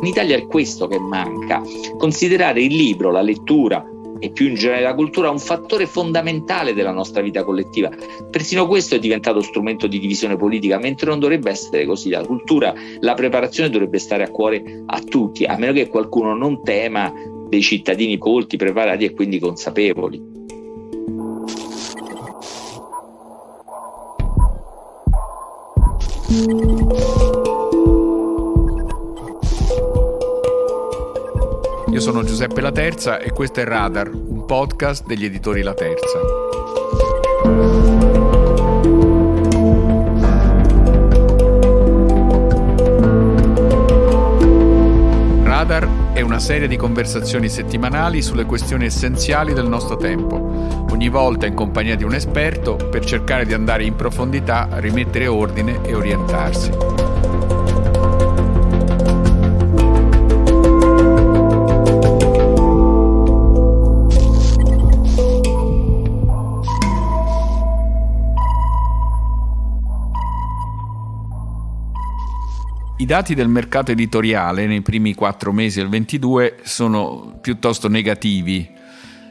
In Italia è questo che manca, considerare il libro, la lettura, e più in generale la cultura un fattore fondamentale della nostra vita collettiva. Persino questo è diventato strumento di divisione politica, mentre non dovrebbe essere così. La cultura, la preparazione dovrebbe stare a cuore a tutti, a meno che qualcuno non tema dei cittadini colti, preparati e quindi consapevoli. Io sono Giuseppe La Terza e questo è Radar, un podcast degli editori La Terza. Radar è una serie di conversazioni settimanali sulle questioni essenziali del nostro tempo, ogni volta in compagnia di un esperto per cercare di andare in profondità, rimettere ordine e orientarsi. Dati del mercato editoriale nei primi quattro mesi del 22 sono piuttosto negativi.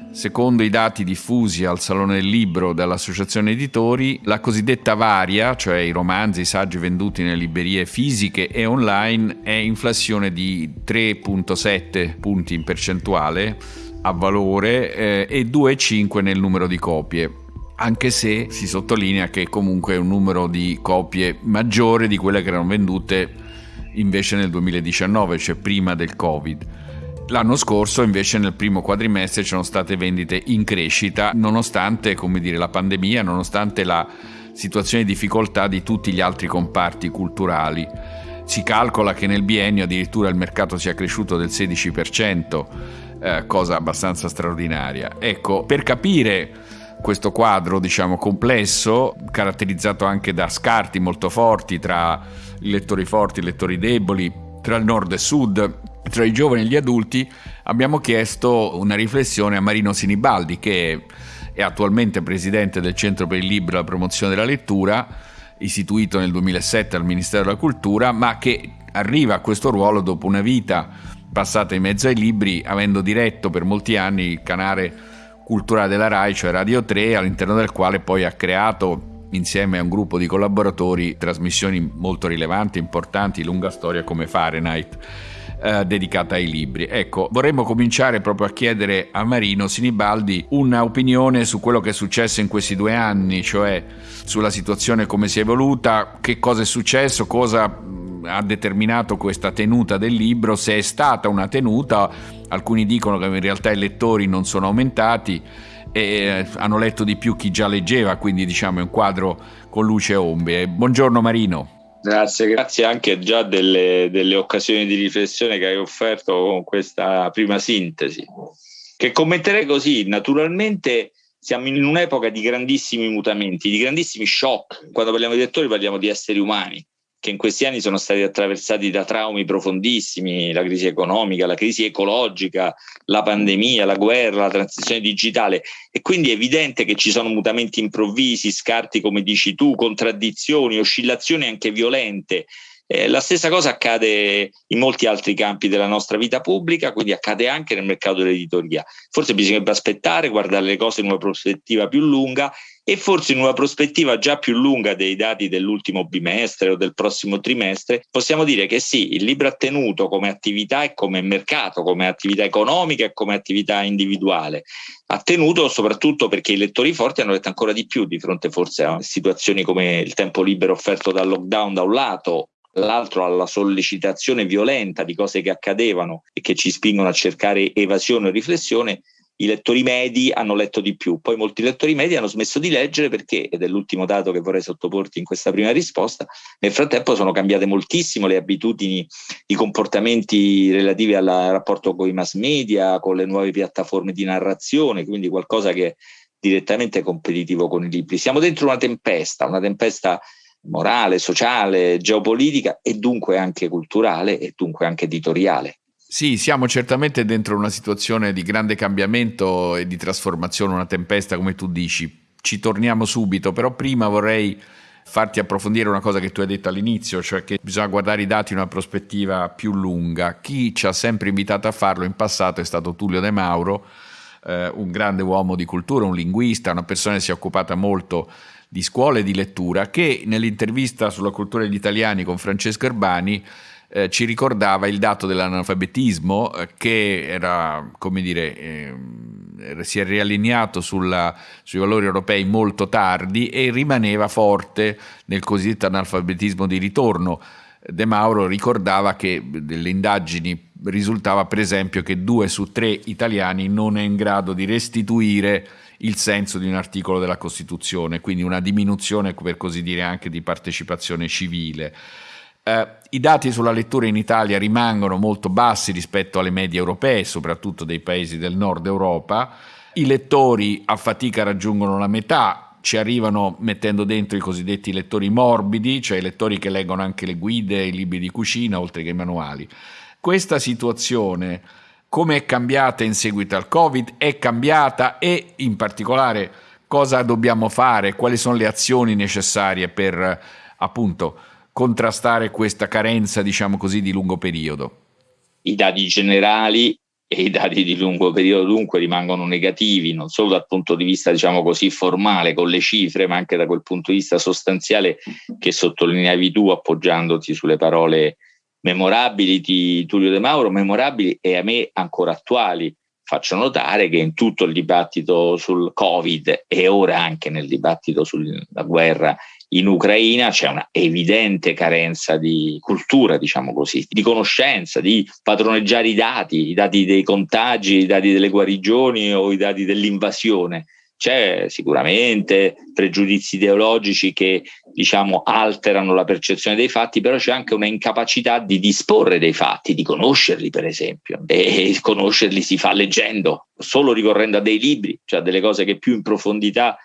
Secondo i dati diffusi al Salone del Libro dall'Associazione Editori, la cosiddetta varia, cioè i romanzi, i saggi venduti nelle librerie fisiche e online, è inflazione di 3,7 punti in percentuale a valore eh, e 2,5 nel numero di copie anche se si sottolinea che comunque è un numero di copie maggiore di quelle che erano vendute invece nel 2019, cioè prima del Covid. L'anno scorso invece nel primo quadrimestre c'erano state vendite in crescita nonostante dire, la pandemia, nonostante la situazione di difficoltà di tutti gli altri comparti culturali. Si calcola che nel biennio addirittura il mercato sia cresciuto del 16%, eh, cosa abbastanza straordinaria. Ecco, per capire questo quadro, diciamo, complesso, caratterizzato anche da scarti molto forti tra i lettori forti e i lettori deboli, tra il nord e sud, tra i giovani e gli adulti, abbiamo chiesto una riflessione a Marino Sinibaldi, che è attualmente presidente del Centro per il Libro e la Promozione della Lettura, istituito nel 2007 al Ministero della Cultura, ma che arriva a questo ruolo dopo una vita passata in mezzo ai libri, avendo diretto per molti anni il canale culturale della RAI, cioè Radio 3, all'interno del quale poi ha creato insieme a un gruppo di collaboratori trasmissioni molto rilevanti, importanti, lunga storia come Fahrenheit. Eh, dedicata ai libri. Ecco, vorremmo cominciare proprio a chiedere a Marino Sinibaldi un'opinione su quello che è successo in questi due anni, cioè sulla situazione come si è evoluta, che cosa è successo, cosa ha determinato questa tenuta del libro, se è stata una tenuta, alcuni dicono che in realtà i lettori non sono aumentati e eh, hanno letto di più chi già leggeva, quindi diciamo è un quadro con luce e ombre. Buongiorno Marino. Grazie, grazie anche già delle, delle occasioni di riflessione che hai offerto con questa prima sintesi, che commenterei così, naturalmente siamo in un'epoca di grandissimi mutamenti, di grandissimi shock. Quando parliamo di lettori parliamo di esseri umani che in questi anni sono stati attraversati da traumi profondissimi, la crisi economica, la crisi ecologica, la pandemia, la guerra, la transizione digitale e quindi è evidente che ci sono mutamenti improvvisi, scarti come dici tu, contraddizioni, oscillazioni anche violente. Eh, la stessa cosa accade in molti altri campi della nostra vita pubblica, quindi accade anche nel mercato dell'editoria. Forse bisognerebbe aspettare, guardare le cose in una prospettiva più lunga e forse in una prospettiva già più lunga dei dati dell'ultimo bimestre o del prossimo trimestre, possiamo dire che sì, il libro ha tenuto come attività e come mercato, come attività economica e come attività individuale. Ha tenuto soprattutto perché i lettori forti hanno letto ancora di più di fronte forse a situazioni come il tempo libero offerto dal lockdown da un lato l'altro alla sollecitazione violenta di cose che accadevano e che ci spingono a cercare evasione o riflessione, i lettori medi hanno letto di più, poi molti lettori medi hanno smesso di leggere perché, ed è l'ultimo dato che vorrei sottoporti in questa prima risposta, nel frattempo sono cambiate moltissimo le abitudini, i comportamenti relativi al rapporto con i mass media, con le nuove piattaforme di narrazione, quindi qualcosa che è direttamente competitivo con i libri. Siamo dentro una tempesta, una tempesta morale, sociale, geopolitica e dunque anche culturale e dunque anche editoriale. Sì, siamo certamente dentro una situazione di grande cambiamento e di trasformazione, una tempesta come tu dici. Ci torniamo subito, però prima vorrei farti approfondire una cosa che tu hai detto all'inizio, cioè che bisogna guardare i dati in una prospettiva più lunga. Chi ci ha sempre invitato a farlo in passato è stato Tullio De Mauro, eh, un grande uomo di cultura, un linguista, una persona che si è occupata molto di scuole di lettura, che nell'intervista sulla cultura degli italiani con Francesco Erbani eh, ci ricordava il dato dell'analfabetismo eh, che era, come dire, eh, si è riallineato sulla, sui valori europei molto tardi e rimaneva forte nel cosiddetto analfabetismo di ritorno. De Mauro ricordava che delle indagini risultava per esempio che due su tre italiani non è in grado di restituire il senso di un articolo della Costituzione, quindi una diminuzione per così dire anche di partecipazione civile. Eh, I dati sulla lettura in Italia rimangono molto bassi rispetto alle medie europee, soprattutto dei paesi del nord Europa. I lettori a fatica raggiungono la metà, ci arrivano mettendo dentro i cosiddetti lettori morbidi, cioè i lettori che leggono anche le guide, i libri di cucina, oltre che i manuali. Questa situazione, come è cambiata in seguito al Covid, è cambiata e in particolare cosa dobbiamo fare, quali sono le azioni necessarie per appunto contrastare questa carenza, diciamo così, di lungo periodo? I dati generali e i dati di lungo periodo dunque rimangono negativi, non solo dal punto di vista, diciamo così, formale con le cifre, ma anche da quel punto di vista sostanziale che sottolineavi tu appoggiandoti sulle parole memorabili di Tullio De Mauro, memorabili e a me ancora attuali. Faccio notare che in tutto il dibattito sul Covid e ora anche nel dibattito sulla guerra in Ucraina c'è una evidente carenza di cultura, diciamo così, di conoscenza, di padroneggiare i dati, i dati dei contagi, i dati delle guarigioni o i dati dell'invasione. C'è sicuramente pregiudizi ideologici che diciamo alterano la percezione dei fatti, però c'è anche una incapacità di disporre dei fatti, di conoscerli per esempio. E conoscerli si fa leggendo, solo ricorrendo a dei libri, cioè a delle cose che più in profondità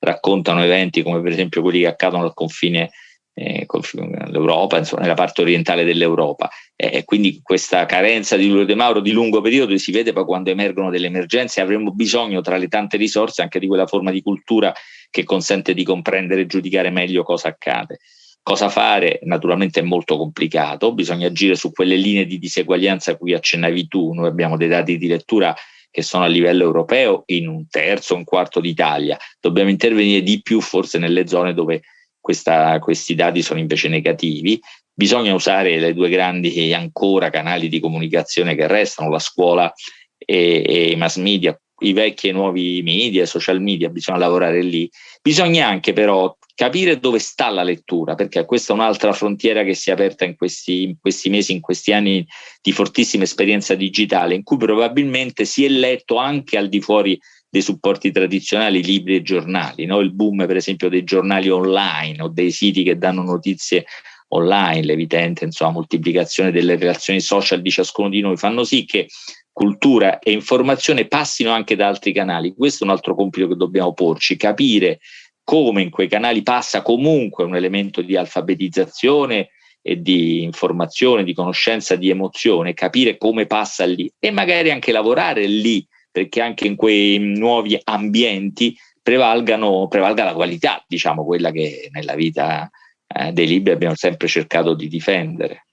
raccontano eventi come per esempio quelli che accadono al confine eh, con l'Europa, insomma, nella parte orientale dell'Europa. E quindi questa carenza di Lulo De Mauro di lungo periodo si vede poi quando emergono delle emergenze. Avremo bisogno, tra le tante risorse, anche di quella forma di cultura che consente di comprendere e giudicare meglio cosa accade. Cosa fare? Naturalmente è molto complicato, bisogna agire su quelle linee di diseguaglianza a cui accennavi tu. Noi abbiamo dei dati di lettura che sono a livello europeo in un terzo, un quarto d'Italia. Dobbiamo intervenire di più forse nelle zone dove questa, questi dati sono invece negativi. Bisogna usare le due grandi ancora canali di comunicazione che restano, la scuola e, e i mass media, i vecchi e nuovi media, social media, bisogna lavorare lì. Bisogna anche però capire dove sta la lettura, perché questa è un'altra frontiera che si è aperta in questi, in questi, mesi, in questi anni di fortissima esperienza digitale, in cui probabilmente si è letto anche al di fuori dei supporti tradizionali, libri e giornali, no? il boom per esempio dei giornali online o dei siti che danno notizie online, l'evidente insomma, moltiplicazione delle relazioni social di ciascuno di noi fanno sì che cultura e informazione passino anche da altri canali. Questo è un altro compito che dobbiamo porci, capire come in quei canali passa comunque un elemento di alfabetizzazione e di informazione, di conoscenza, di emozione, capire come passa lì e magari anche lavorare lì, perché anche in quei nuovi ambienti prevalgano, prevalga la qualità, diciamo quella che nella vita eh, dei libri abbiamo sempre cercato di difendere.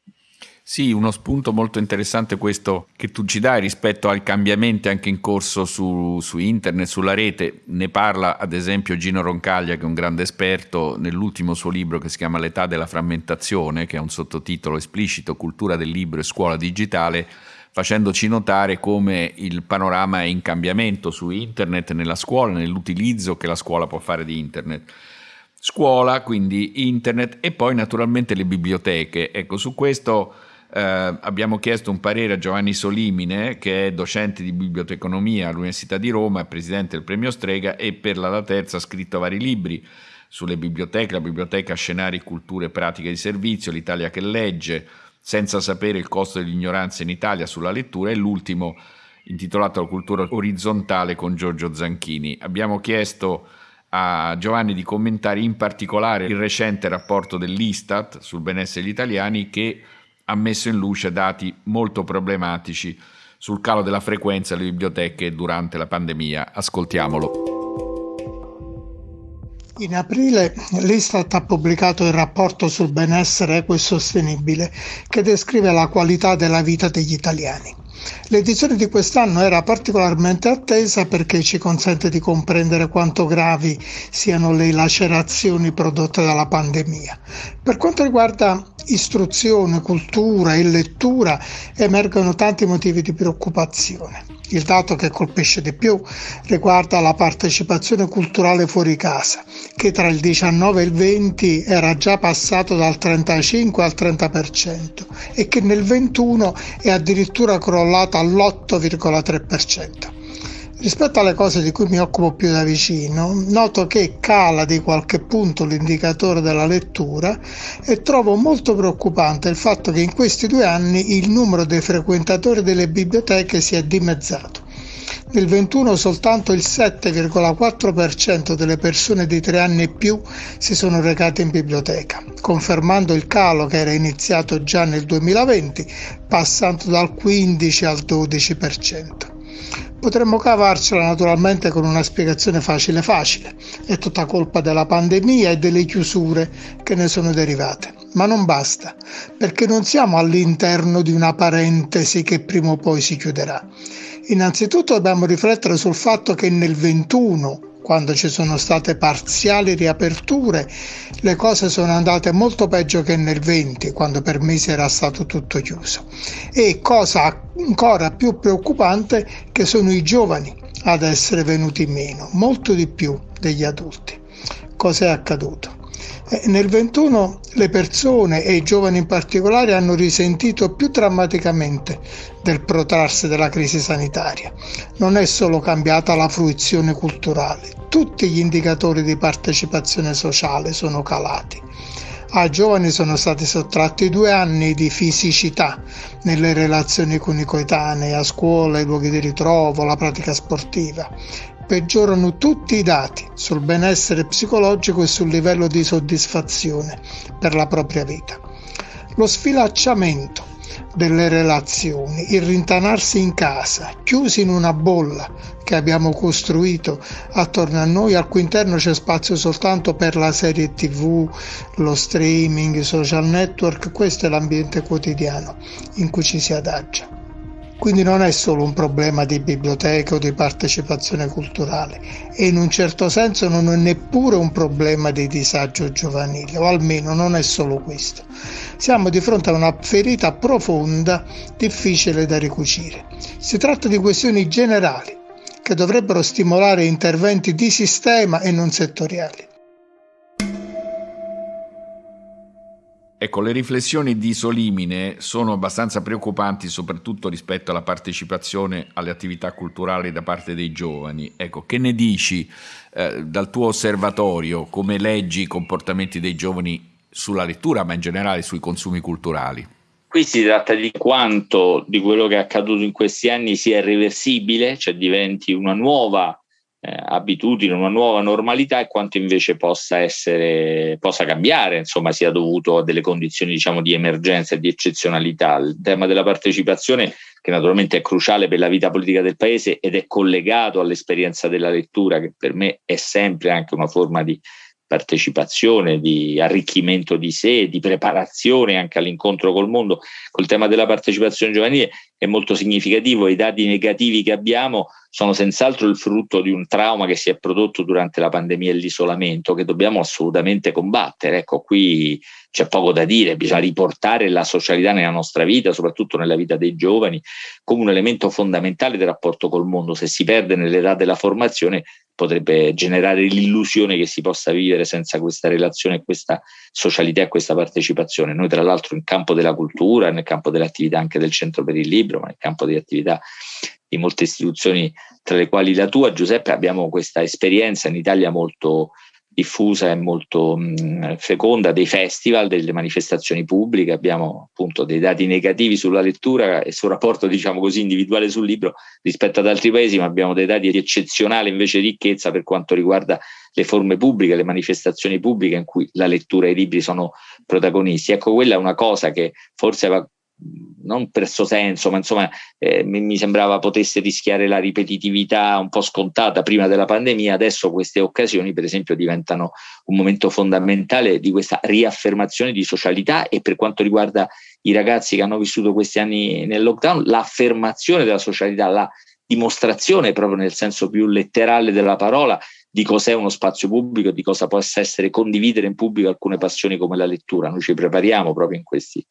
Sì, uno spunto molto interessante questo che tu ci dai rispetto ai cambiamenti anche in corso su, su, internet, sulla rete. Ne parla ad esempio Gino Roncaglia, che è un grande esperto, nell'ultimo suo libro che si chiama L'età della frammentazione, che ha un sottotitolo esplicito Cultura del libro e scuola digitale, facendoci notare come il panorama è in cambiamento su internet, nella scuola, nell'utilizzo che la scuola può fare di internet scuola, quindi internet e poi naturalmente le biblioteche. Ecco, su questo eh, abbiamo chiesto un parere a Giovanni Solimine, che è docente di biblioteconomia all'Università di Roma, presidente del premio Strega e per la Terza ha scritto vari libri sulle biblioteche, la biblioteca Scenari, Culture e Pratiche di Servizio, l'Italia che legge, senza sapere il costo dell'ignoranza in Italia sulla lettura e l'ultimo intitolato La cultura orizzontale con Giorgio Zanchini. Abbiamo chiesto a Giovanni di commentare in particolare il recente rapporto dell'Istat sul benessere degli italiani che ha messo in luce dati molto problematici sul calo della frequenza alle biblioteche durante la pandemia. Ascoltiamolo. In aprile l'Istat ha pubblicato il rapporto sul benessere equo e sostenibile che descrive la qualità della vita degli italiani. L'edizione di quest'anno era particolarmente attesa perché ci consente di comprendere quanto gravi siano le lacerazioni prodotte dalla pandemia. Per quanto riguarda istruzione, cultura e lettura, emergono tanti motivi di preoccupazione. Il dato che colpisce di più riguarda la partecipazione culturale fuori casa, che tra il 19 e il 20 era già passato dal 35 al 30% e che nel 21 è addirittura crollata all'8,3%. Rispetto alle cose di cui mi occupo più da vicino, noto che cala di qualche punto l'indicatore della lettura e trovo molto preoccupante il fatto che in questi due anni il numero dei frequentatori delle biblioteche si è dimezzato. Nel 21 soltanto il 7,4% delle persone di tre anni e più si sono recate in biblioteca, confermando il calo che era iniziato già nel 2020, passando dal 15 al 12%. Potremmo cavarcela naturalmente con una spiegazione facile facile. È tutta colpa della pandemia e delle chiusure che ne sono derivate. Ma non basta, perché non siamo all'interno di una parentesi che prima o poi si chiuderà. Innanzitutto dobbiamo riflettere sul fatto che nel 21 quando ci sono state parziali riaperture, le cose sono andate molto peggio che nel 20, quando per mesi era stato tutto chiuso. E cosa ancora più preoccupante, che sono i giovani ad essere venuti meno, molto di più degli adulti. Cos'è accaduto? Eh, nel 21 le persone e i giovani in particolare hanno risentito più drammaticamente del protrarsi della crisi sanitaria. Non è solo cambiata la fruizione culturale, tutti gli indicatori di partecipazione sociale sono calati. Ai giovani sono stati sottratti due anni di fisicità nelle relazioni con i coetanei, a scuola, i luoghi di ritrovo, la pratica sportiva peggiorano tutti i dati sul benessere psicologico e sul livello di soddisfazione per la propria vita. Lo sfilacciamento delle relazioni, il rintanarsi in casa, chiusi in una bolla che abbiamo costruito attorno a noi, al cui interno c'è spazio soltanto per la serie tv, lo streaming, i social network, questo è l'ambiente quotidiano in cui ci si adagia. Quindi non è solo un problema di biblioteca o di partecipazione culturale e in un certo senso non è neppure un problema di disagio giovanile, o almeno non è solo questo. Siamo di fronte a una ferita profonda, difficile da ricucire. Si tratta di questioni generali che dovrebbero stimolare interventi di sistema e non settoriali. Ecco, le riflessioni di Solimine sono abbastanza preoccupanti soprattutto rispetto alla partecipazione alle attività culturali da parte dei giovani. Ecco, che ne dici eh, dal tuo osservatorio, come leggi i comportamenti dei giovani sulla lettura, ma in generale sui consumi culturali? Qui si tratta di quanto di quello che è accaduto in questi anni sia irreversibile, cioè diventi una nuova eh, abitudine, una nuova normalità e quanto invece possa essere, possa cambiare, insomma, sia dovuto a delle condizioni diciamo di emergenza e di eccezionalità. Il tema della partecipazione, che naturalmente è cruciale per la vita politica del paese ed è collegato all'esperienza della lettura, che per me è sempre anche una forma di partecipazione, di arricchimento di sé, di preparazione anche all'incontro col mondo. Col tema della partecipazione giovanile è molto significativo, i dati negativi che abbiamo sono senz'altro il frutto di un trauma che si è prodotto durante la pandemia e l'isolamento che dobbiamo assolutamente combattere. Ecco, qui c'è poco da dire, bisogna riportare la socialità nella nostra vita, soprattutto nella vita dei giovani, come un elemento fondamentale del rapporto col mondo. Se si perde nell'età della formazione potrebbe generare l'illusione che si possa vivere senza questa relazione, questa socialità e questa partecipazione. Noi tra l'altro in campo della cultura, nel campo delle attività anche del Centro per il Libro, ma nel campo delle attività di molte istituzioni, tra le quali la tua, Giuseppe, abbiamo questa esperienza in Italia molto diffusa e molto mh, feconda dei festival, delle manifestazioni pubbliche, abbiamo appunto dei dati negativi sulla lettura e sul rapporto diciamo così individuale sul libro rispetto ad altri paesi, ma abbiamo dei dati di eccezionale invece ricchezza per quanto riguarda le forme pubbliche, le manifestazioni pubbliche in cui la lettura e i libri sono protagonisti. Ecco, quella è una cosa che forse aveva non per suo senso, ma insomma eh, mi, sembrava potesse rischiare la ripetitività un po' scontata prima della pandemia, adesso queste occasioni per esempio diventano un momento fondamentale di questa riaffermazione di socialità e per quanto riguarda i ragazzi che hanno vissuto questi anni nel lockdown, l'affermazione della socialità, la dimostrazione proprio nel senso più letterale della parola di cos'è uno spazio pubblico, di cosa possa essere condividere in pubblico alcune passioni come la lettura. Noi ci prepariamo proprio in questi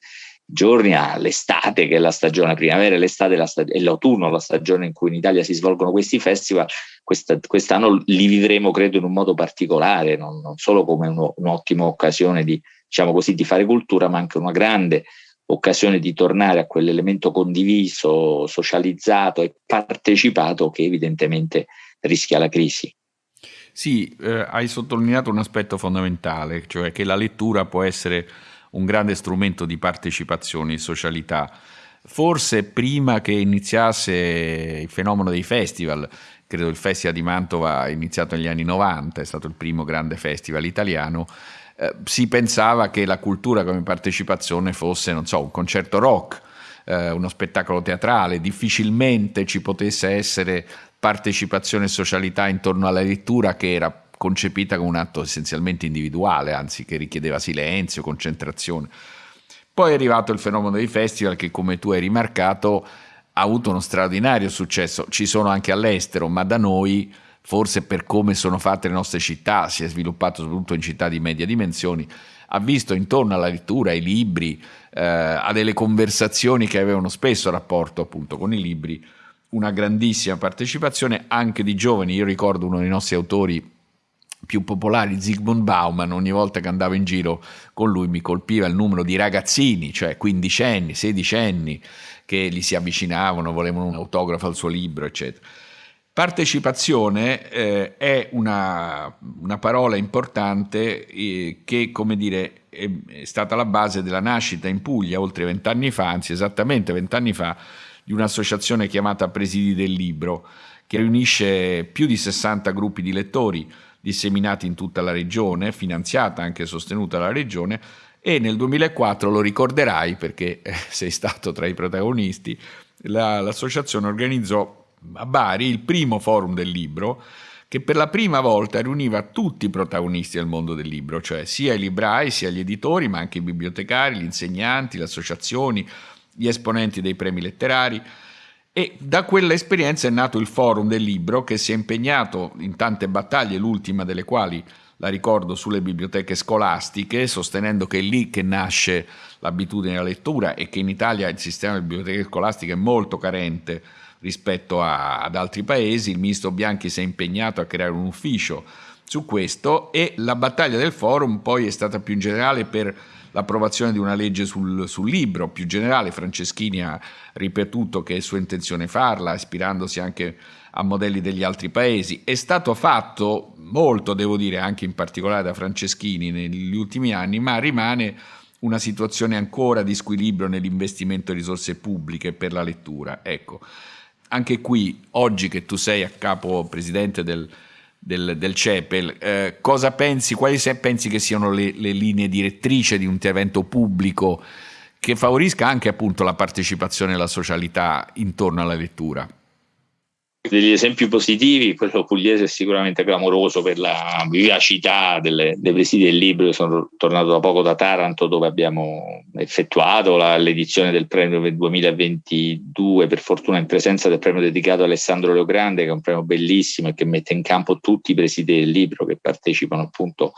giorni all'estate, che è la stagione primavera, l'estate la stag- e l'autunno, la stagione in cui in Italia si svolgono questi festival. Questa, quest'anno li vivremo, credo, in un modo particolare, non, non solo come uno, un'ottima occasione di, diciamo così, di fare cultura, ma anche una grande occasione di tornare a quell'elemento condiviso, socializzato e partecipato che evidentemente rischia la crisi. Sì, eh, hai sottolineato un aspetto fondamentale, cioè che la lettura può essere un grande strumento di partecipazione e socialità. Forse prima che iniziasse il fenomeno dei festival, credo il Festival di Mantova è iniziato negli anni 90, è stato il primo grande festival italiano, eh, si pensava che la cultura come partecipazione fosse, non so, un concerto rock, eh, uno spettacolo teatrale, difficilmente ci potesse essere partecipazione e socialità intorno alla lettura che era concepita come un atto essenzialmente individuale, anzi che richiedeva silenzio, concentrazione. Poi è arrivato il fenomeno dei festival che, come tu hai rimarcato, ha avuto uno straordinario successo. Ci sono anche all'estero, ma da noi forse per come sono fatte le nostre città, si è sviluppato soprattutto in città di media dimensioni, ha visto intorno alla lettura, ai libri, eh, a delle conversazioni che avevano spesso rapporto appunto con i libri, una grandissima partecipazione anche di giovani. Io ricordo uno dei nostri autori più popolari, Zygmunt Bauman, ogni volta che andavo in giro con lui mi colpiva il numero di ragazzini, cioè quindicenni, sedicenni, che gli si avvicinavano, volevano un autografo al suo libro, eccetera. Partecipazione eh, è una, una, parola importante eh, che, come dire, è, è, stata la base della nascita in Puglia oltre vent'anni fa, anzi esattamente vent'anni fa, di un'associazione chiamata Presidi del Libro, che riunisce più di 60 gruppi di lettori disseminati in tutta la regione, finanziata anche e sostenuta dalla regione, e nel 2004, lo ricorderai perché eh, sei stato tra i protagonisti, la, l'associazione organizzò a Bari il primo forum del libro che per la prima volta riuniva tutti i protagonisti del mondo del libro, cioè sia i librai, sia gli editori, ma anche i bibliotecari, gli insegnanti, le associazioni, gli esponenti dei premi letterari. E da quella esperienza è nato il forum del libro che si è impegnato in tante battaglie, l'ultima delle quali la ricordo sulle biblioteche scolastiche, sostenendo che è lì che nasce l'abitudine alla lettura e che in Italia il sistema delle biblioteche scolastiche è molto carente rispetto a, ad altri paesi. Il ministro Bianchi si è impegnato a creare un ufficio su questo e la battaglia del forum poi è stata più in generale per l'approvazione di una legge sul, sul, libro, più generale Franceschini ha ripetuto che è sua intenzione farla, ispirandosi anche a modelli degli altri paesi. È stato fatto molto, devo dire, anche in particolare da Franceschini negli ultimi anni, ma rimane una situazione ancora di squilibrio nell'investimento di risorse pubbliche per la lettura. Ecco, anche qui, oggi che tu sei a capo presidente del, del, del CEPEL, eh, cosa pensi, quali pensi che siano le, le linee direttrici di un intervento pubblico che favorisca anche appunto la partecipazione e la socialità intorno alla lettura? Degli esempi positivi, quello pugliese è sicuramente clamoroso per la vivacità delle, dei presidi del libro. Io sono tornato da poco da Taranto dove abbiamo effettuato la, l'edizione del premio 2022, per fortuna in presenza del premio dedicato a Alessandro Leogrande, che è un premio bellissimo e che mette in campo tutti i presidi del libro che partecipano appunto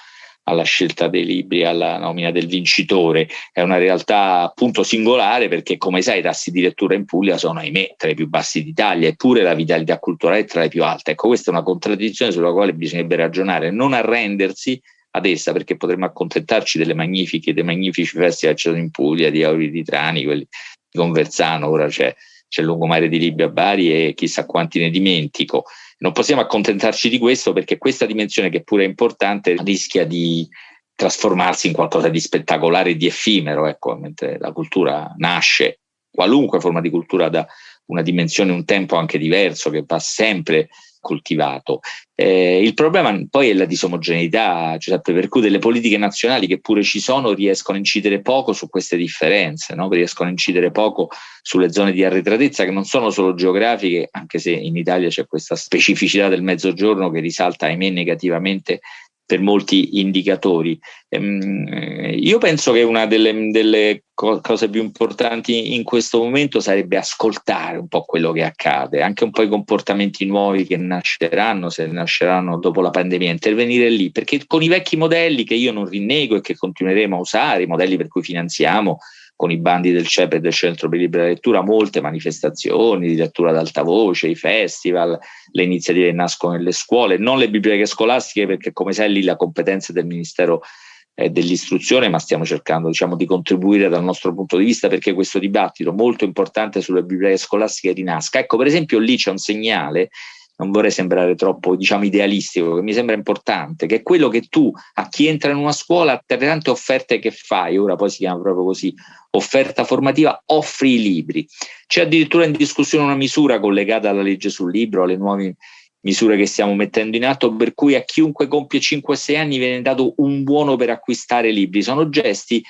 alla scelta dei libri, alla nomina del vincitore. È una realtà appunto singolare perché, come sai, i tassi di lettura in Puglia sono, ahimè, tra i più bassi d'Italia, eppure la vitalità culturale è tra le più alte. Ecco, questa è una contraddizione sulla quale bisognerebbe ragionare, non arrendersi ad essa perché potremmo accontentarci delle magnifiche, dei magnifici festival che ci sono in Puglia, di Auri di Trani, quelli di Conversano, ora c'è, c'è il lungomare di Libia a Bari e chissà quanti ne dimentico. Non possiamo accontentarci di questo perché questa dimensione, che pure è importante, rischia di trasformarsi in qualcosa di spettacolare e di effimero, ecco, mentre la cultura nasce, qualunque forma di cultura da una dimensione, un tempo anche diverso, che va sempre coltivato. Eh, il problema poi è la disomogeneità, Giuseppe, per cui delle politiche nazionali che pure ci sono riescono a incidere poco su queste differenze, no? riescono a incidere poco sulle zone di arretratezza che non sono solo geografiche, anche se in Italia c'è questa specificità del mezzogiorno che risalta, ahimè, negativamente per molti indicatori. Ehm, io penso che una delle, delle, cose più importanti in questo momento sarebbe ascoltare un po' quello che accade, anche un po' i comportamenti nuovi che nasceranno, se nasceranno dopo la pandemia, intervenire lì, perché con i vecchi modelli che io non rinnego e che continueremo a usare, i modelli per cui finanziamo con i bandi del CEP e del Centro per Libera Lettura, molte manifestazioni di lettura ad alta voce, i festival, le iniziative che nascono nelle scuole, non le biblioteche scolastiche perché come sai lì la competenza del Ministero è dell'istruzione, ma stiamo cercando diciamo, di contribuire dal nostro punto di vista perché questo dibattito molto importante sulle biblioteche scolastiche rinasca. Ecco, per esempio lì c'è un segnale non vorrei sembrare troppo diciamo idealistico, che mi sembra importante, che è quello che tu a chi entra in una scuola, tra le tante offerte che fai, ora poi si chiama proprio così, offerta formativa, offri i libri. C'è addirittura in discussione una misura collegata alla legge sul libro, alle nuove misure che stiamo mettendo in atto, per cui a chiunque compie 5-6 anni viene dato un buono per acquistare libri. Sono gesti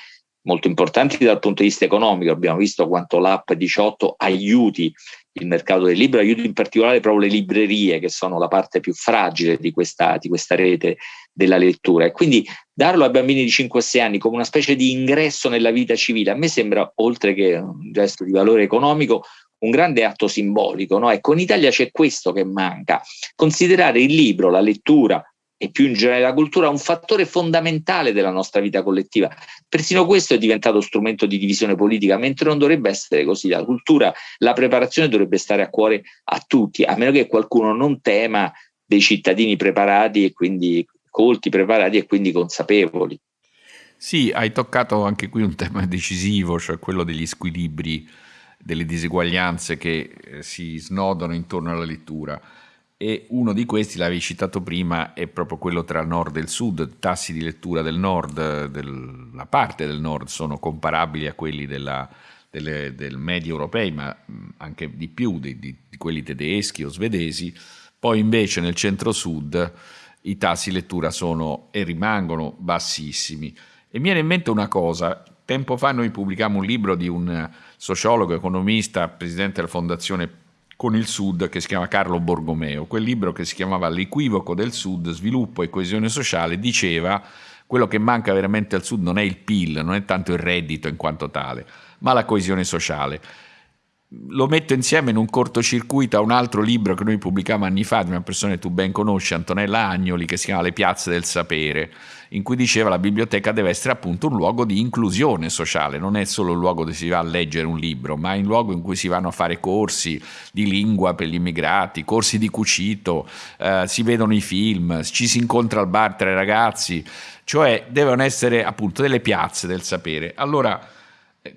molto importanti dal punto di vista economico. Abbiamo visto quanto l'app 18 aiuti il mercato del libro, aiuti in particolare proprio le librerie, che sono la parte più fragile di questa, di questa rete della lettura. E quindi darlo ai bambini di 5-6 anni come una specie di ingresso nella vita civile, a me sembra, oltre che un gesto di valore economico, un grande atto simbolico. No? Ecco, in Italia c'è questo che manca, considerare il libro, la lettura, e più in generale la cultura un fattore fondamentale della nostra vita collettiva. Persino questo è diventato strumento di divisione politica, mentre non dovrebbe essere così. La cultura, la preparazione dovrebbe stare a cuore a tutti, a meno che qualcuno non tema dei cittadini preparati e quindi colti, preparati e quindi consapevoli. Sì, hai toccato anche qui un tema decisivo, cioè quello degli squilibri, delle diseguaglianze che eh, si snodano intorno alla lettura e uno di questi, l'avevi citato prima, è proprio quello tra nord e sud, tassi di lettura del nord, del, la parte del nord sono comparabili a quelli della, delle, del medio europei, ma anche di più di, di, di, quelli tedeschi o svedesi, poi invece nel centro-sud i tassi di lettura sono e rimangono bassissimi. E mi viene in mente una cosa, tempo fa noi pubblicammo un libro di un sociologo, economista, presidente della Fondazione con il Sud che si chiama Carlo Borgomeo. Quel libro che si chiamava L'equivoco del Sud, sviluppo e coesione sociale, diceva quello che manca veramente al Sud non è il PIL, non è tanto il reddito in quanto tale, ma la coesione sociale lo metto insieme in un cortocircuito a un altro libro che noi pubblicavamo anni fa di una persona che tu ben conosci, Antonella Agnoli, che si chiama Le piazze del sapere, in cui diceva che la biblioteca deve essere appunto un luogo di inclusione sociale, non è solo un luogo dove si va a leggere un libro, ma è un luogo in cui si vanno a fare corsi di lingua per gli immigrati, corsi di cucito, eh, si vedono i film, ci si incontra al bar tra i ragazzi, cioè devono essere appunto delle piazze del sapere. Allora,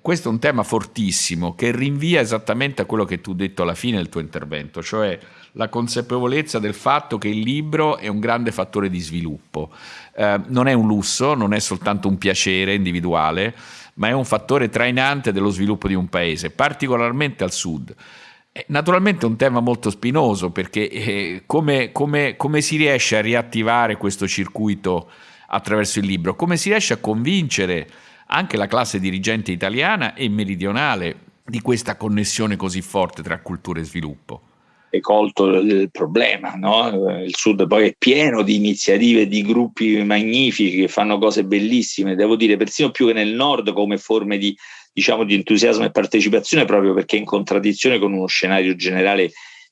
questo è un tema fortissimo che rinvia esattamente a quello che tu hai detto alla fine del tuo intervento, cioè la consapevolezza del fatto che il libro è un grande fattore di sviluppo. Eh, non è un lusso, non è soltanto un piacere individuale, ma è un fattore trainante dello sviluppo di un paese, particolarmente al sud. Naturalmente è un tema molto spinoso perché eh, come, come, come si riesce a riattivare questo circuito attraverso il libro? Come si riesce a convincere anche la classe dirigente italiana e meridionale di questa connessione così forte tra cultura e sviluppo. È colto il problema, no? il Sud poi è pieno di iniziative, di gruppi magnifici che fanno cose bellissime, devo dire persino più che nel Nord come forme di, diciamo, di entusiasmo e partecipazione proprio perché in contraddizione con uno scenario generale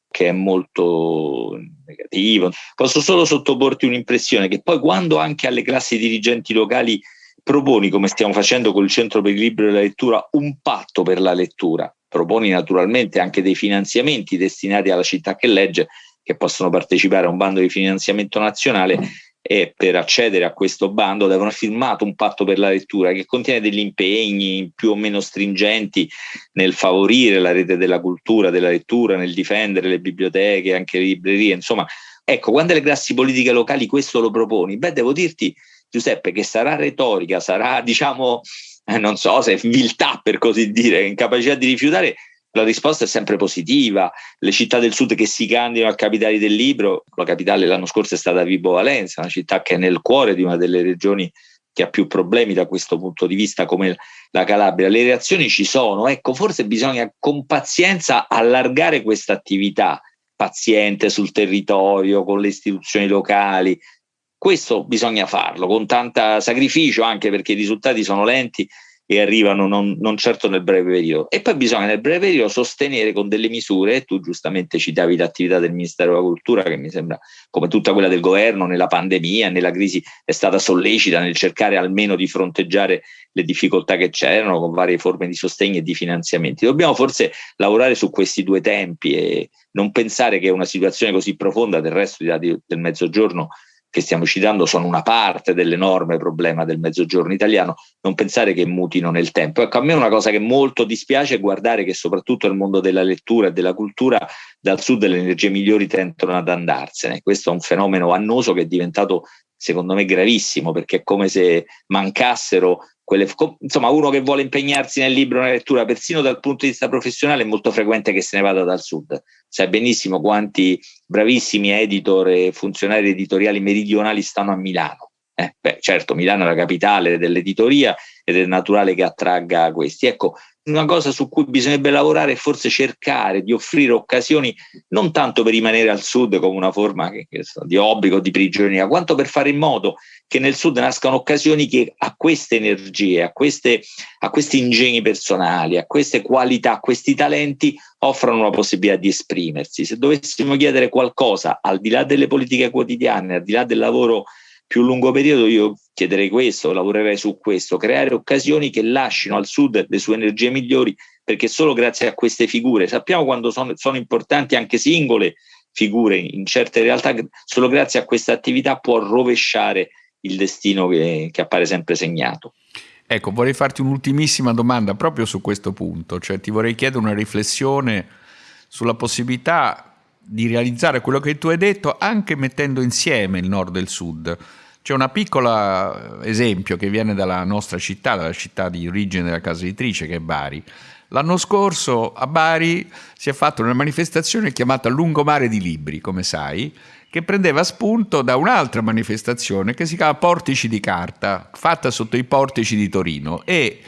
che è molto negativo. Posso solo sottoporti un'impressione che poi quando anche alle classi dirigenti locali proponi, come stiamo facendo col Centro per il Libro e la Lettura, un patto per la lettura. Proponi naturalmente anche dei finanziamenti destinati alla città che legge, che possono partecipare a un bando di finanziamento nazionale e per accedere a questo bando devono firmato un patto per la lettura che contiene degli impegni più o meno stringenti nel favorire la rete della cultura, della lettura, nel difendere le biblioteche, anche le librerie, insomma, ecco, quando le classi politiche locali questo lo proponi, beh, devo dirti Giuseppe, che sarà retorica, sarà, diciamo, eh, non so se viltà per così dire, incapacità di rifiutare, la risposta è sempre positiva. Le città del sud che si candidano a capitali del libro, la capitale l'anno scorso è stata Vibo Valenza, una città che è nel cuore di una delle regioni che ha più problemi da questo punto di vista come la Calabria. Le reazioni ci sono, ecco, forse bisogna con pazienza allargare questa attività paziente sul territorio, con le istituzioni locali. Questo bisogna farlo con tanto sacrificio anche perché i risultati sono lenti e arrivano non, non, certo nel breve periodo. E poi bisogna nel breve periodo sostenere con delle misure, tu giustamente citavi l'attività del Ministero della Cultura, che mi sembra come tutta quella del governo nella pandemia, nella crisi, è stata sollecita nel cercare almeno di fronteggiare le difficoltà che c'erano con varie forme di sostegno e di finanziamenti. Dobbiamo forse lavorare su questi due tempi e non pensare che una situazione così profonda del resto del mezzogiorno che stiamo citando sono una parte dell'enorme problema del mezzogiorno italiano, non pensare che mutino nel tempo. Ecco, a me una cosa che molto dispiace è guardare che soprattutto nel mondo della lettura e della cultura dal sud le energie migliori tendono ad andarsene. Questo è un fenomeno annoso che è diventato secondo me gravissimo perché è come se mancassero quelle, insomma uno che vuole impegnarsi nel libro, nella lettura, persino dal punto di vista professionale è molto frequente che se ne vada dal sud. Sai benissimo quanti bravissimi editor e funzionari editoriali meridionali stanno a Milano. Eh, beh, certo, Milano è la capitale dell'editoria ed è naturale che attragga questi. Ecco, una cosa su cui bisognerebbe lavorare è forse cercare di offrire occasioni non tanto per rimanere al sud come una forma che, che so, di obbligo, di prigionia, quanto per fare in modo che nel sud nascano occasioni che a queste energie, a, queste, a questi ingegni personali, a queste qualità, a questi talenti offrano la possibilità di esprimersi. Se dovessimo chiedere qualcosa al di là delle politiche quotidiane, al di là del lavoro più lungo periodo io chiederei questo, lavorerei su questo, creare occasioni che lasciano al sud le sue energie migliori perché solo grazie a queste figure, sappiamo quando sono, sono importanti anche singole figure in certe realtà, solo grazie a questa attività può rovesciare il destino che, che appare sempre segnato. Ecco, vorrei farti un'ultimissima domanda proprio su questo punto, cioè ti vorrei chiedere una riflessione sulla possibilità di realizzare quello che tu hai detto anche mettendo insieme il nord e il sud c'è un piccolo esempio che viene dalla nostra città, dalla città di origine della casa editrice che è Bari. L'anno scorso a Bari si è fatta una manifestazione chiamata Lungomare di Libri, come sai, che prendeva spunto da un'altra manifestazione che si chiama Portici di Carta, fatta sotto i portici di Torino e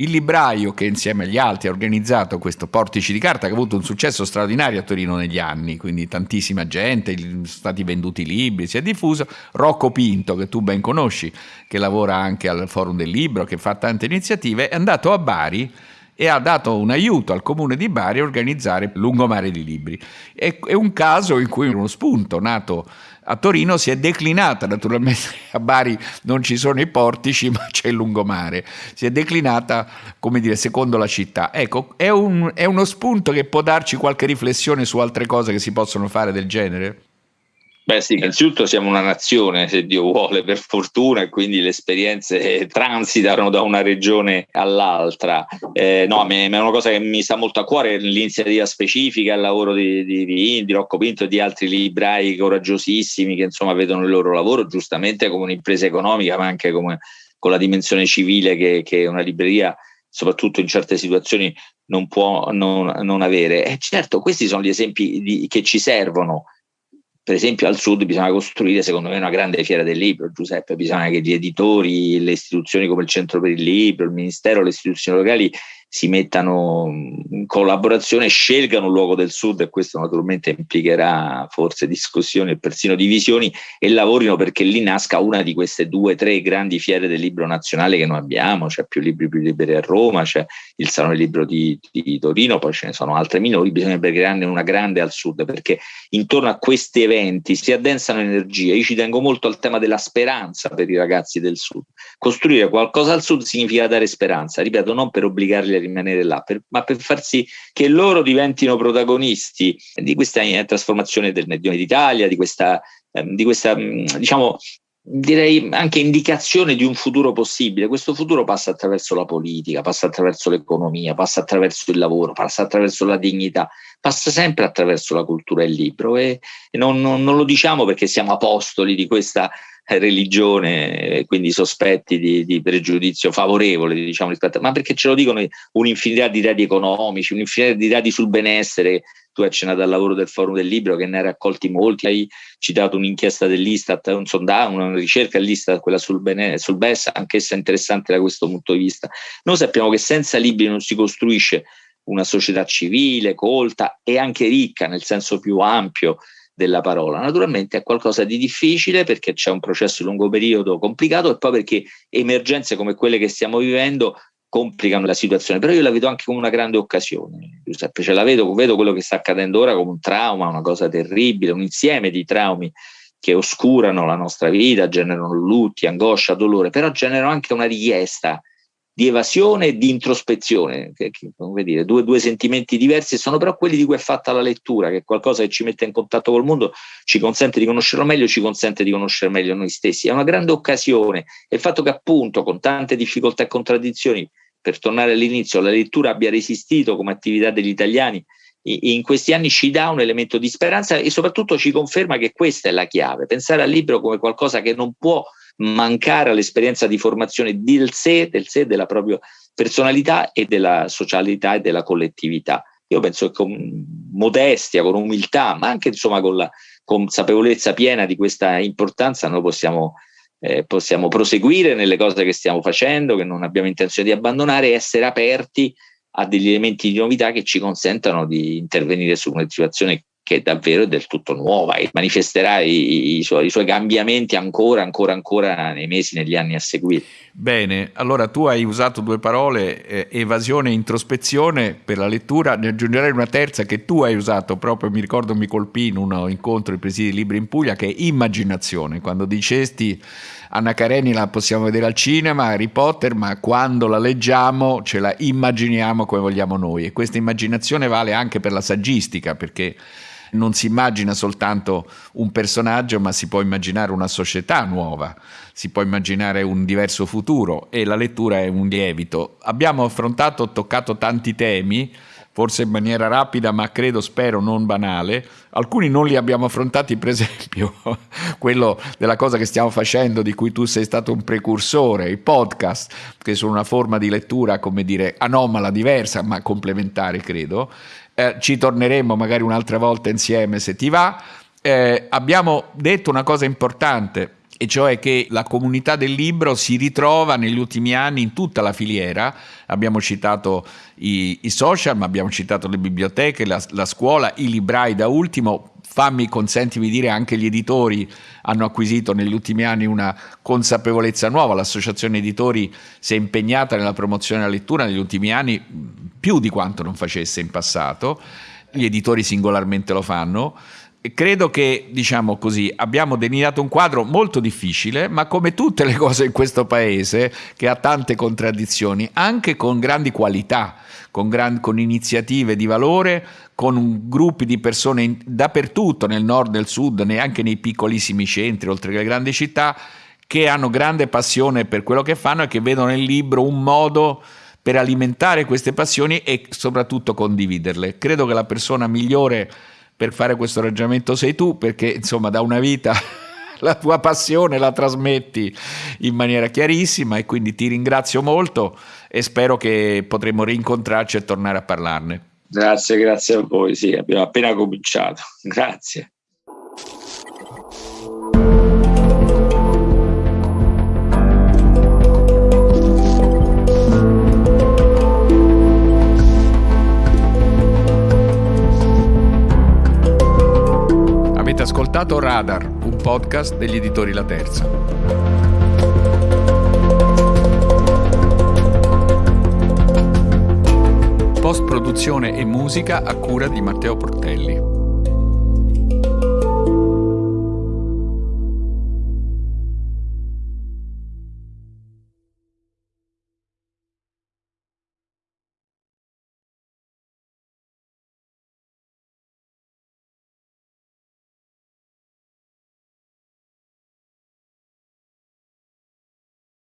il libraio che insieme agli altri ha organizzato questo Portici di Carta che ha avuto un successo straordinario a Torino negli anni, quindi tantissima gente, sono stati venduti libri, si è diffuso, Rocco Pinto che tu ben conosci, che lavora anche al Forum del Libro, che fa tante iniziative, è andato a Bari e ha dato un aiuto al comune di Bari a organizzare Lungomare di Libri. È, un caso in cui uno spunto nato a Torino si è declinata, naturalmente a Bari non ci sono i portici ma c'è il lungomare, si è declinata come dire secondo la città. Ecco, è, un, è uno spunto che può darci qualche riflessione su altre cose che si possono fare del genere? Beh sì, innanzitutto siamo una nazione, se Dio vuole, per fortuna, e quindi le esperienze transitano da una regione all'altra. Eh, no, è una cosa che mi sta molto a cuore, l'iniziativa specifica, il lavoro di, di, di Indi, Rocco Pinto e di altri librai coraggiosissimi che insomma vedono il loro lavoro giustamente come un'impresa economica, ma anche come, con la dimensione civile che, che una libreria soprattutto in certe situazioni non può non, non avere. E certo, questi sono gli esempi di, che ci servono per esempio al sud bisogna costruire secondo me una grande fiera del libro, Giuseppe, bisogna che gli editori, le istituzioni come il Centro per il Libro, il Ministero, le istituzioni locali si mettano in collaborazione scelgano un luogo del sud e questo naturalmente implicherà forse discussioni e persino divisioni e lavorino perché lì nasca una di queste due tre grandi fiere del libro nazionale che noi abbiamo, c'è più libri più liberi a Roma, c'è il Salone del Libro di, di, Torino, poi ce ne sono altre minori, bisognerebbe crearne una grande al sud perché intorno a questi eventi si addensano energie, io ci tengo molto al tema della speranza per i ragazzi del sud, costruire qualcosa al sud significa dare speranza, ripeto, non per obbligarli rimanere là, per, ma per far sì che loro diventino protagonisti di questa eh, trasformazione del Meridione d'Italia, di questa, eh, di questa mm, diciamo, direi anche indicazione di un futuro possibile. Questo futuro passa attraverso la politica, passa attraverso l'economia, passa attraverso il lavoro, passa attraverso la dignità, passa sempre attraverso la cultura e il libro e, e non, non, non, lo diciamo perché siamo apostoli di questa religione, quindi sospetti di, di, pregiudizio favorevole, diciamo, rispetto a, ma perché ce lo dicono un'infinità di dati economici, un'infinità di dati sul benessere. Tu hai accennato al lavoro del Forum del Libro che ne hai raccolti molti, hai citato un'inchiesta dell'Istat, un sondaggio, una ricerca dell'Istat, quella sul, bene, sul BES, anch'essa interessante da questo punto di vista. Noi sappiamo che senza libri non si costruisce una società civile, colta e anche ricca nel senso più ampio della parola. Naturalmente è qualcosa di difficile perché c'è un processo di lungo periodo complicato e poi perché emergenze come quelle che stiamo vivendo complicano la situazione, però io la vedo anche come una grande occasione, Giuseppe, cioè la vedo, vedo quello che sta accadendo ora come un trauma, una cosa terribile, un insieme di traumi che oscurano la nostra vita, generano lutti, angoscia, dolore, però generano anche una richiesta di evasione e di introspezione, che, che, come dire, due, due, sentimenti diversi, sono però quelli di cui è fatta la lettura, che è qualcosa che ci mette in contatto col mondo, ci consente di conoscerlo meglio, ci consente di conoscere meglio noi stessi. È una grande occasione e il fatto che appunto con tante difficoltà e contraddizioni, per tornare all'inizio, la lettura abbia resistito come attività degli italiani in questi anni ci dà un elemento di speranza e soprattutto ci conferma che questa è la chiave, pensare al libro come qualcosa che non può mancare all'esperienza di formazione del sé, del sé, della propria personalità e della socialità e della collettività. Io penso che con modestia, con umiltà, ma anche insomma con la consapevolezza piena di questa importanza, noi possiamo, eh, possiamo proseguire nelle cose che stiamo facendo, che non abbiamo intenzione di abbandonare, e essere aperti a degli elementi di novità che ci consentano di intervenire su una situazione che davvero è del tutto nuova e manifesterà i, i, suoi, i, suoi, cambiamenti ancora, ancora, ancora nei mesi, negli anni a seguire. Bene, allora tu hai usato due parole, eh, evasione e introspezione per la lettura, ne aggiungerei una terza che tu hai usato proprio, mi ricordo mi colpì in un incontro di presidi libri in Puglia, che è immaginazione, quando dicesti Anna Karenina la possiamo vedere al cinema, Harry Potter, ma quando la leggiamo ce la immaginiamo come vogliamo noi. E questa immaginazione vale anche per la saggistica perché non si immagina soltanto un personaggio, ma si può immaginare una società nuova, si può immaginare un diverso futuro e la lettura è un lievito. Abbiamo affrontato, toccato tanti temi, forse in maniera rapida, ma credo, spero, non banale. Alcuni non li abbiamo affrontati, per esempio, quello della cosa che stiamo facendo, di cui tu sei stato un precursore, i podcast, che sono una forma di lettura, come dire, anomala, diversa, ma complementare, credo eh, ci torneremo magari un'altra volta insieme se ti va. Eh, abbiamo detto una cosa importante, e cioè che la comunità del libro si ritrova negli ultimi anni in tutta la filiera. Abbiamo citato i, i social, ma abbiamo citato le biblioteche, la, la scuola, i librai da ultimo, fammi, consentimi di dire, anche gli editori hanno acquisito negli ultimi anni una consapevolezza nuova, l'associazione editori si è impegnata nella promozione della lettura negli ultimi anni più di quanto non facesse in passato, gli editori singolarmente lo fanno, credo che, diciamo così, abbiamo delineato un quadro molto difficile, ma come tutte le cose in questo paese, che ha tante contraddizioni, anche con grandi qualità, con, gran, con iniziative di valore, con gruppi di persone in, dappertutto, nel nord, nel sud, neanche nei piccolissimi centri, oltre che le grandi città, che hanno grande passione per quello che fanno e che vedono nel libro un modo per alimentare queste passioni e soprattutto condividerle. Credo che la persona migliore per fare questo ragionamento sei tu, perché insomma da una vita la tua passione la trasmetti in maniera chiarissima e quindi ti ringrazio molto e spero che potremo rincontrarci e tornare a parlarne. Grazie, grazie a voi. Sì, abbiamo appena cominciato. Grazie. Ascoltato Radar, un podcast degli editori La Terza. post produzione e musica a cura di Matteo Portelli.